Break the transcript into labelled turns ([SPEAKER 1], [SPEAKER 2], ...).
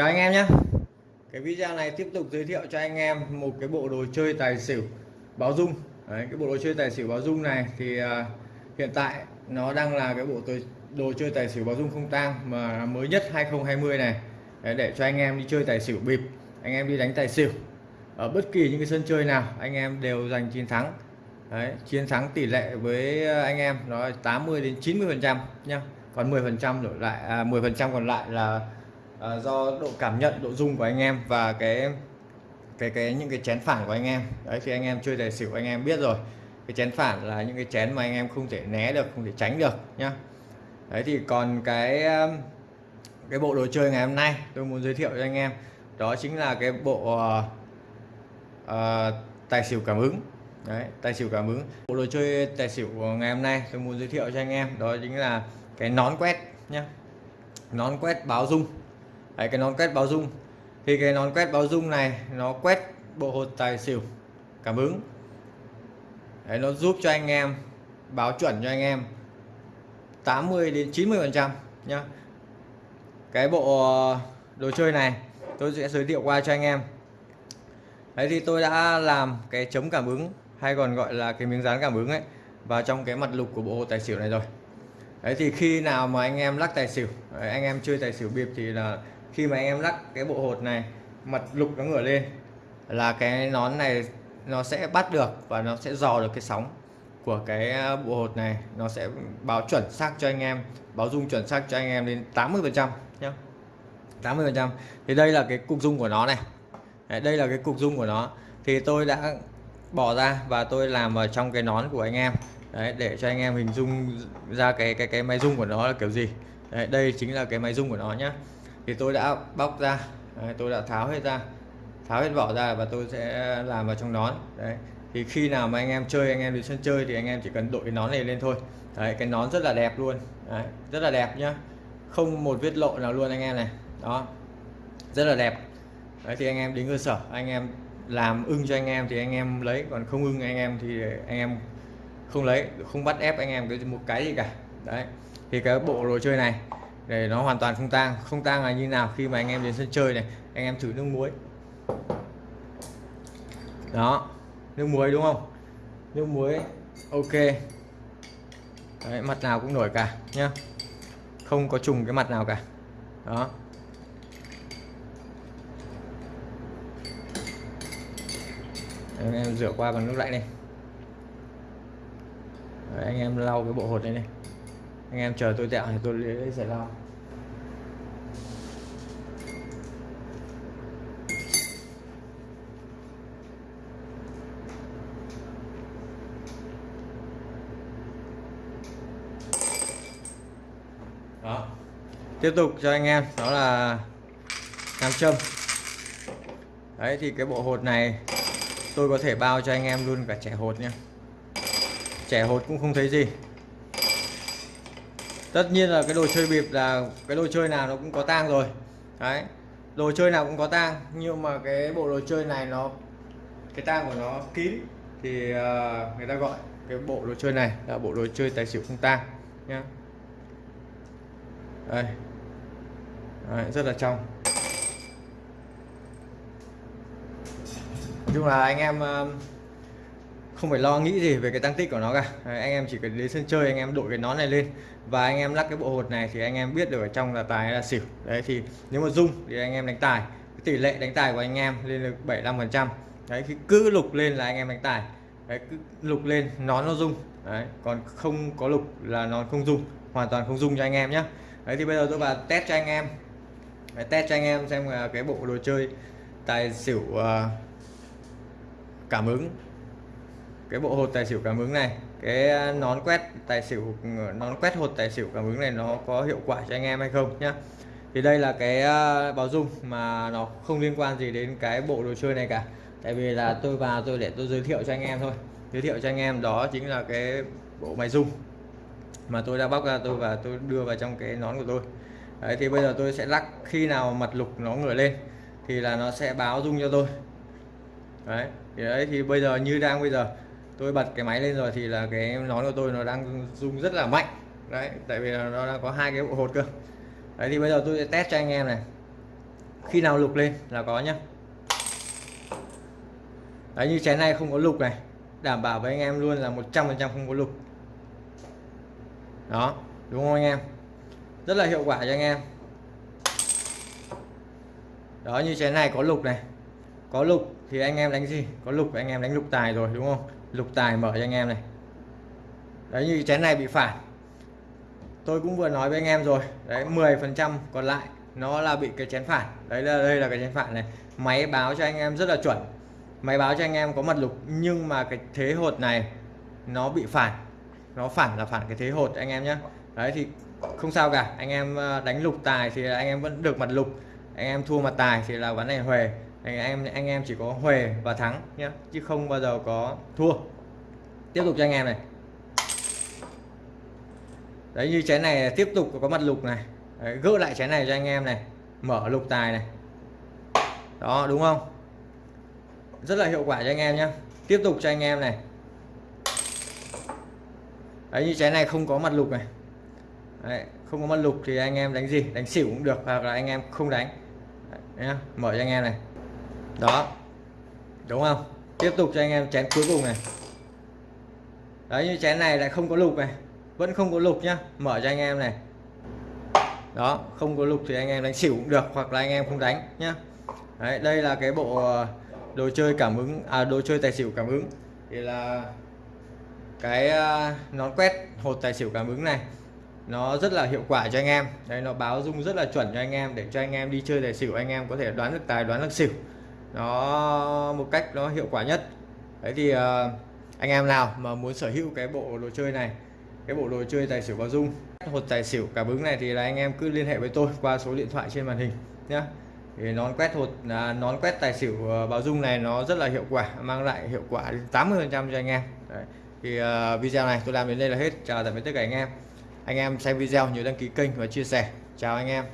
[SPEAKER 1] chào anh em nhé. Cái video này tiếp tục giới thiệu cho anh em một cái bộ đồ chơi tài xỉu báo dung. Đấy, cái bộ đồ chơi tài xỉu báo dung này thì uh, hiện tại nó đang là cái bộ đồ chơi tài xỉu báo dung không tang mà mới nhất 2020 này. Đấy, để cho anh em đi chơi tài xỉu bịp anh em đi đánh tài xỉu ở bất kỳ những cái sân chơi nào anh em đều giành chiến thắng. Đấy, chiến thắng tỷ lệ với anh em nó 80 đến 90 phần trăm nhá. Còn 10 phần trăm đổi lại à, 10 phần trăm còn lại là à, do độ cảm nhận độ dung của anh em và cái cái cái những cái chén phản của anh em. Đấy thì anh em chơi tài xỉu anh em biết rồi. Cái chén phản là những cái chén mà anh em không thể né được không thể tránh được nhá. Đấy thì còn cái um, cái bộ đồ chơi ngày hôm nay tôi muốn giới thiệu cho anh em đó chính là cái bộ uh, uh, tài xỉu cảm ứng. Đấy tài xỉu cảm ứng. Bộ đồ chơi tài xỉu ngày hôm nay tôi muốn giới thiệu cho anh em đó chính là cái nón quét nhá. Nón quét báo dung Đấy, cái nón quét báo dung. Thì cái nón quét báo dung này nó quét bộ hột tài xỉu. Cảm ứng. Đấy, nó giúp cho anh em báo chuẩn cho anh em 80 đến 90 phần trăm nhá. Cái bộ ờ, đồ chơi này tôi sẽ giới thiệu qua cho anh em. Đấy thì tôi đã làm cái chống cảm ứng hay còn gọi là cái miếng dán cảm ứng ấy vào trong cái mặt lục của bộ hồ tài xỉu này rồi. Đấy thì khi nào mà anh em lắc tài xỉu anh em chơi tài xỉu bịp thì là khi mà anh em lắc cái bộ hột này mặt lục nó ngửa lên là cái nón này nó sẽ bắt được và nó sẽ dò được cái sóng của cái à, bộ hột này. Nó sẽ báo chuẩn xác cho anh em báo dung chuẩn xác cho anh em đến 80 phần trăm nhé 80 phần trăm. Thì đây là cái cục dung của nó này. Đấy, đây là cái cục dung của nó. Thì tôi đã bỏ ra và tôi làm vào trong cái nón của anh em. Đấy, để cho anh em hình dung ra cái cái cái máy dung của nó là kiểu gì. Đấy, đây chính là cái máy dung của nó nhé thì tôi đã bóc ra đấy, tôi đã tháo hết ra tháo hết vỏ ra và tôi sẽ làm vào trong nón đấy thì khi nào mà anh em chơi anh em đi sân chơi thì anh em chỉ cần đội cái nón này lên thôi đấy cái nón rất là đẹp luôn đấy, rất là đẹp nhá không một vết lộ nào luôn anh em này đó rất là đẹp đấy thì anh em đến cơ sở anh em làm ưng cho anh em thì anh em lấy còn không ưng anh em thì anh em không lấy không bắt ép anh em cái một cái gì cả đấy thì cái bộ đồ chơi này để nó hoàn toàn không tang. Không tang là như nào khi mà anh em đến sân chơi này anh em thử nước muối. Đó nước muối đúng không? Nước muối ok. Đấy, mặt nào cũng nổi cả nhá. Không có trùng cái mặt nào cả. Đó. Anh em rửa qua bằng nước lạnh này Đấy, anh em lau cái bộ hột này này anh em chờ tôi tẹo thì tôi lấy giải lao. đó. Tiếp tục cho anh em, đó là nam châm. Đấy, thì cái bộ hột này tôi có thể bao cho anh em luôn cả trẻ hột nha trẻ hột cũng không thấy gì tất nhiên là cái đồ chơi bịp là cái đồ chơi nào nó cũng có tang rồi. Đấy đồ chơi nào cũng có tang nhưng mà cái bộ đồ chơi này nó cái tang của nó kín thì uh, người ta gọi cái bộ đồ chơi này là bộ đồ chơi tài xỉu không tang nhá. Đây. Đấy, rất là trong. Chung là anh em không phải lo nghĩ gì về cái tăng tích của nó cả. Đấy, anh em chỉ cần đến sân chơi anh em đội cái nón này lên. Và anh em lắc cái bộ hột này thì anh em biết được ở trong là tài hay là xỉu. Đấy thì nếu mà dung thì anh em đánh tài. Cái tỷ lệ đánh tài của anh em lên được 75 phần trăm. Đấy khi cứ lục lên là anh em đánh tài. Đấy cứ lục lên nón nó dung. Đấy còn không có lục là nó không dung. Hoàn toàn không dung cho anh em nhé đấy thì bây giờ tôi vào test cho anh em. Đấy, test cho anh em xem là cái bộ đồ chơi tài xỉu uh, cảm ứng cái bộ hột tài xỉu cảm ứng này, cái à, nón quét tài xỉu ờ, nón quét hột tài xỉu cảm ứng này nó có hiệu quả cho anh em hay không nhá. Thì đây là cái à, báo dung mà nó không liên quan gì đến cái bộ đồ chơi này cả. Tại vì là tôi vào tôi để tôi giới thiệu cho anh em thôi. Giới thiệu cho anh em đó chính là cái bộ máy dung mà tôi đã bóc ra, tôi và tôi đưa vào trong cái nón của tôi. Đấy, thì bây giờ tôi sẽ lắc khi nào mặt lục nó ngửa lên thì là nó sẽ báo dung cho tôi. Đấy, thì đấy, thì bây giờ như đang bây giờ tôi bật cái máy lên rồi thì là cái nón của tôi nó đang rung rất là mạnh. Đấy, tại vì là nó đang có hai cái bộ hột cơ. Đấy, thì bây giờ tôi sẽ test cho anh em này. Khi nào lục lên là có nhá. Đấy, như chén này không có lục này, đảm bảo với anh em luôn là 100% không có lục. Đó, đúng không anh em? Rất là hiệu quả cho anh em. Đó, như chén này có lục này. Có lục thì anh em đánh gì? Có lục anh em đánh lục tài rồi, đúng không? Lục tài mở cho anh em này. Đấy, như chén này bị phản. Tôi cũng vừa nói với anh em rồi. Đấy 10 phần trăm còn lại, nó là bị cái chén phản. Đấy là, đây là cái chén phản này. Máy báo cho anh em rất là chuẩn. Máy báo cho anh em có mặt lục, nhưng mà cái thế hột này, nó bị phản. Nó phản là phản cái thế hột, anh em nhé đấy, thì không sao cả. Anh em ờ, đánh lục tài thì anh em vẫn được mặt lục. Anh em thua mặt tài thì là ván này huề anh em anh em chỉ có huề và thắng nhé chứ không bao giờ có thua. Tiếp tục cho anh em này. Đấy như chén này tiếp tục có mặt lục này. Đấy, gỡ lại chén này cho anh em này. Mở lục tài này. Đó đúng không? Rất là hiệu quả cho anh em nhé tiếp tục cho anh em này. Đấy như chén này không có mặt lục này. Đấy, không có mặt lục thì anh em đánh gì? Đánh xỉu cũng được hoặc là anh em không đánh. Đấy, nhá. mở cho anh em này đó. Đúng không? Tiếp tục cho anh em chén cuối cùng này. Đấy, như chén này lại không có lục này. Vẫn không có lục nhá. Mở cho anh em này. Đó, không có lục thì anh em đánh xỉu cũng được, hoặc là anh em không đánh nhá. Đấy, đây là cái bộ ờ, đồ chơi cảm ứng à đồ chơi tài xỉu cảm ứng. Thì là cái ờ, nón quét hột tài xỉu cảm ứng này. Nó rất là hiệu quả cho anh em. Đây nó báo dung rất là chuẩn cho anh em để cho anh em đi chơi tài xỉu, anh em có thể đoán được tài, đoán được xỉu nó một cách nó hiệu quả nhất. Đấy thì uh, anh em nào mà muốn sở hữu cái bộ đồ chơi này cái bộ đồ chơi tài xỉu báo dung hột tài xỉu cảm ứng này thì là anh em cứ liên hệ với tôi qua số điện thoại trên màn hình nhé thì nón quét hột à, nón quét tài xỉu ờ, bao báo dung này nó rất là hiệu quả mang lại hiệu quả đến 80 phần trăm cho anh em. Đấy. thì uh, video này tôi làm đến đây là hết. Chào tạm biệt tất cả anh em. Anh em xem video nhớ đăng ký kênh và chia sẻ. Chào anh em.